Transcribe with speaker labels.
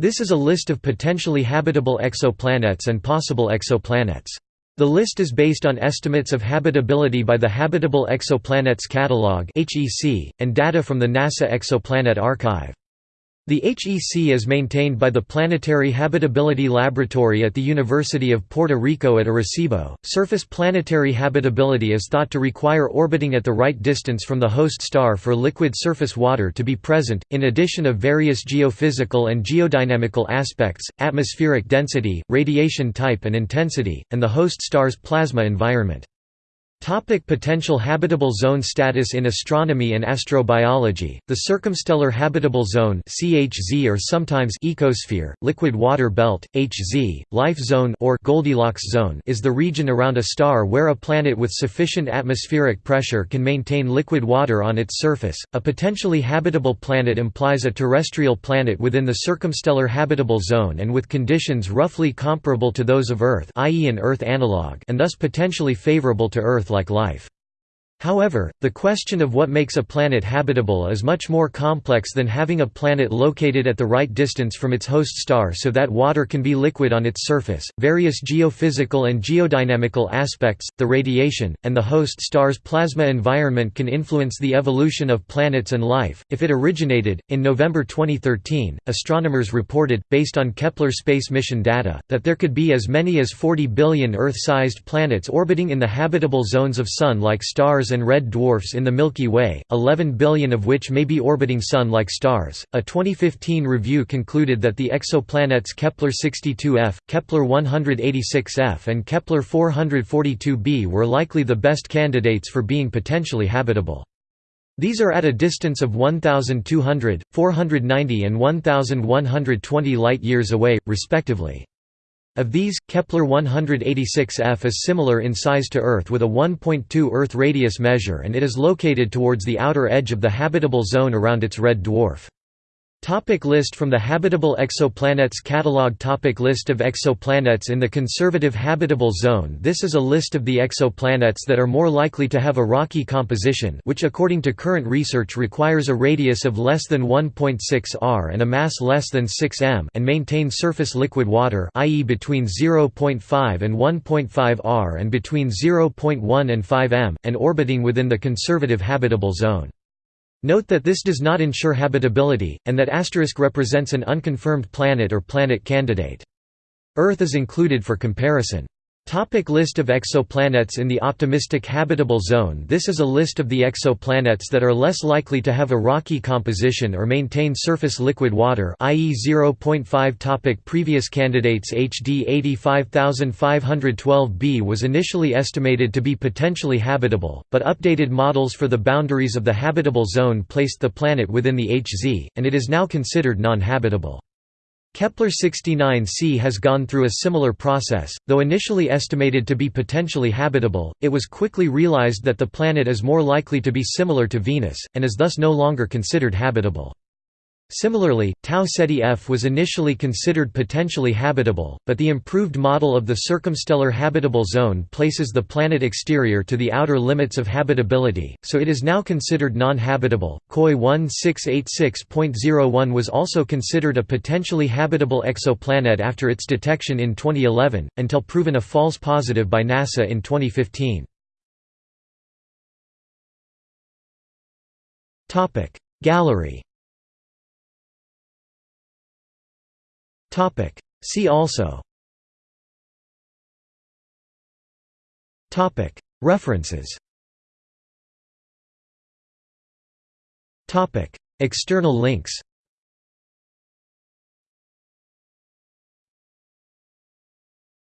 Speaker 1: This is a list of potentially habitable exoplanets and possible exoplanets. The list is based on estimates of habitability by the Habitable Exoplanets Catalog and data from the NASA Exoplanet Archive. The HEC is maintained by the Planetary Habitability Laboratory at the University of Puerto Rico at Arecibo. Surface planetary habitability is thought to require orbiting at the right distance from the host star for liquid surface water to be present, in addition of various geophysical and geodynamical aspects, atmospheric density, radiation type and intensity, and the host star's plasma environment. Topic potential habitable zone status in astronomy and astrobiology The circumstellar habitable zone CHZ or sometimes ecosphere liquid water belt HZ life zone or Goldilocks zone is the region around a star where a planet with sufficient atmospheric pressure can maintain liquid water on its surface a potentially habitable planet implies a terrestrial planet within the circumstellar habitable zone and with conditions roughly comparable to those of Earth i.e. an Earth analog and thus potentially favorable to Earth like life. However, the question of what makes a planet habitable is much more complex than having a planet located at the right distance from its host star so that water can be liquid on its surface. Various geophysical and geodynamical aspects, the radiation, and the host star's plasma environment can influence the evolution of planets and life. If it originated, in November 2013, astronomers reported, based on Kepler space mission data, that there could be as many as 40 billion Earth sized planets orbiting in the habitable zones of Sun like and red dwarfs in the Milky Way, 11 billion of which may be orbiting Sun-like stars. A 2015 review concluded that the exoplanets Kepler-62f, Kepler-186f and Kepler-442b were likely the best candidates for being potentially habitable. These are at a distance of 1,200, 490 and 1,120 light-years away, respectively. Of these, Kepler-186f is similar in size to Earth with a 1.2 Earth radius measure and it is located towards the outer edge of the habitable zone around its red dwarf. Topic list from the Habitable Exoplanets Catalog Topic List of exoplanets in the Conservative Habitable Zone This is a list of the exoplanets that are more likely to have a rocky composition which according to current research requires a radius of less than 1.6 r and a mass less than 6 m and maintain surface liquid water i.e. between 0.5 and 1.5 r and between 0.1 and 5 m, and orbiting within the Conservative Habitable Zone. Note that this does not ensure habitability, and that asterisk represents an unconfirmed planet or planet candidate. Earth is included for comparison. Topic list of exoplanets in the optimistic habitable zone This is a list of the exoplanets that are less likely to have a rocky composition or maintain surface liquid water i.e. 0.5 topic Previous candidates HD 85512b was initially estimated to be potentially habitable, but updated models for the boundaries of the habitable zone placed the planet within the HZ, and it is now considered non-habitable. Kepler-69c has gone through a similar process, though initially estimated to be potentially habitable, it was quickly realized that the planet is more likely to be similar to Venus, and is thus no longer considered habitable. Similarly, Tau Ceti F was initially considered potentially habitable, but the improved model of the circumstellar habitable zone places the planet exterior to the outer limits of habitability, so it is now considered non-habitable. KOI 1686.01 was also considered a potentially habitable exoplanet after its detection in 2011, until proven a false positive by NASA in 2015. Gallery Topic. See also Topic. References Topic. External links